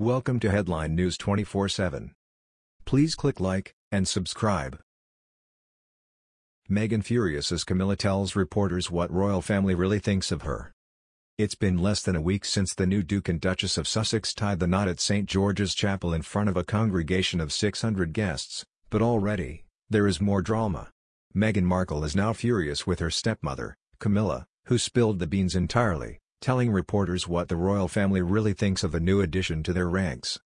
Welcome to Headline News 24/7. Please click like and subscribe. Meghan furious as Camilla tells reporters what royal family really thinks of her. It's been less than a week since the new Duke and Duchess of Sussex tied the knot at St George's Chapel in front of a congregation of 600 guests, but already, there is more drama. Meghan Markle is now furious with her stepmother, Camilla, who spilled the beans entirely telling reporters what the royal family really thinks of the new addition to their ranks.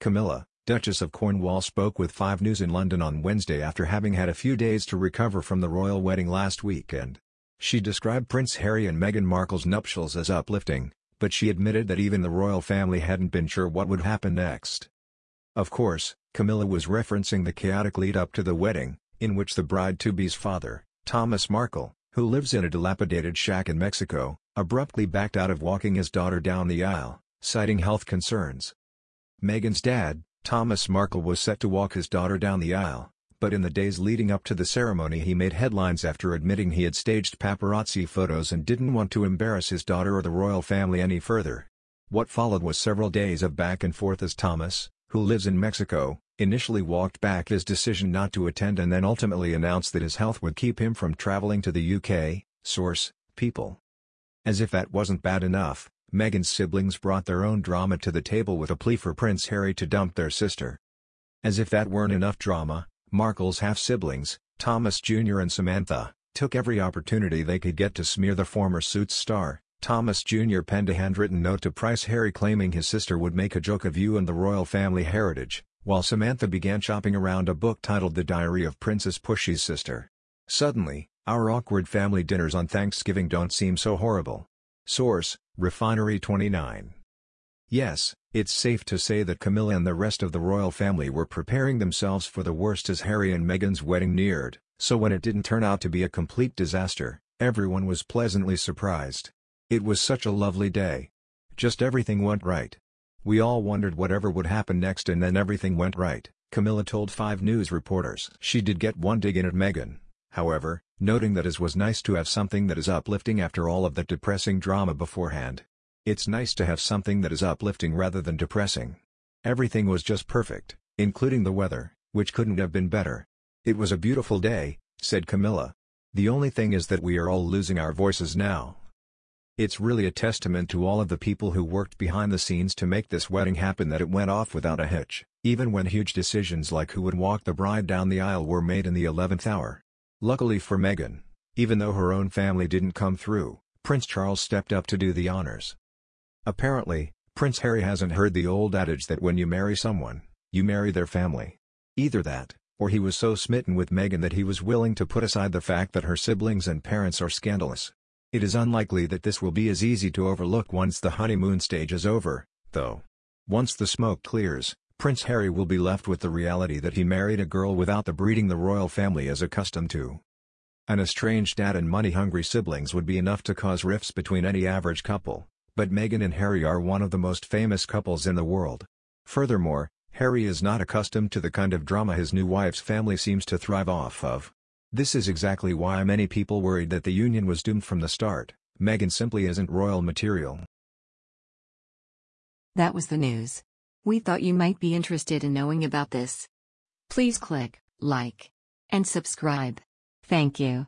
Camilla, Duchess of Cornwall spoke with 5 News in London on Wednesday after having had a few days to recover from the royal wedding last weekend. She described Prince Harry and Meghan Markle's nuptials as uplifting, but she admitted that even the royal family hadn't been sure what would happen next. Of course, Camilla was referencing the chaotic lead-up to the wedding, in which the bride-to-be's father, Thomas Markle, who lives in a dilapidated shack in Mexico, abruptly backed out of walking his daughter down the aisle, citing health concerns. Meghan's dad, Thomas Markle was set to walk his daughter down the aisle, but in the days leading up to the ceremony he made headlines after admitting he had staged paparazzi photos and didn't want to embarrass his daughter or the royal family any further. What followed was several days of back and forth as Thomas, who lives in Mexico, initially walked back his decision not to attend and then ultimately announced that his health would keep him from traveling to the UK, source, People. As if that wasn't bad enough, Meghan's siblings brought their own drama to the table with a plea for Prince Harry to dump their sister. As if that weren't enough drama, Markle's half-siblings, Thomas Jr. and Samantha, took every opportunity they could get to smear the former Suits star. Thomas Jr. penned a handwritten note to Prince Harry claiming his sister would make a joke of you and the royal family heritage while Samantha began shopping around a book titled The Diary of Princess Pushy's Sister. Suddenly, our awkward family dinners on Thanksgiving don't seem so horrible. Source, Refinery 29. Yes, it's safe to say that Camilla and the rest of the royal family were preparing themselves for the worst as Harry and Meghan's wedding neared, so when it didn't turn out to be a complete disaster, everyone was pleasantly surprised. It was such a lovely day. Just everything went right. We all wondered whatever would happen next and then everything went right, Camilla told 5 News reporters. She did get one dig in at Meghan, however, noting that it was nice to have something that is uplifting after all of that depressing drama beforehand. It's nice to have something that is uplifting rather than depressing. Everything was just perfect, including the weather, which couldn't have been better. It was a beautiful day, said Camilla. The only thing is that we are all losing our voices now. It's really a testament to all of the people who worked behind the scenes to make this wedding happen that it went off without a hitch, even when huge decisions like who would walk the bride down the aisle were made in the 11th hour. Luckily for Meghan, even though her own family didn't come through, Prince Charles stepped up to do the honors. Apparently, Prince Harry hasn't heard the old adage that when you marry someone, you marry their family. Either that, or he was so smitten with Meghan that he was willing to put aside the fact that her siblings and parents are scandalous. It is unlikely that this will be as easy to overlook once the honeymoon stage is over, though. Once the smoke clears, Prince Harry will be left with the reality that he married a girl without the breeding the royal family is accustomed to. An estranged dad and money-hungry siblings would be enough to cause rifts between any average couple, but Meghan and Harry are one of the most famous couples in the world. Furthermore, Harry is not accustomed to the kind of drama his new wife's family seems to thrive off of. This is exactly why many people worried that the union was doomed from the start. Meghan simply isn't royal material. That was the news. We thought you might be interested in knowing about this. Please click like and subscribe. Thank you.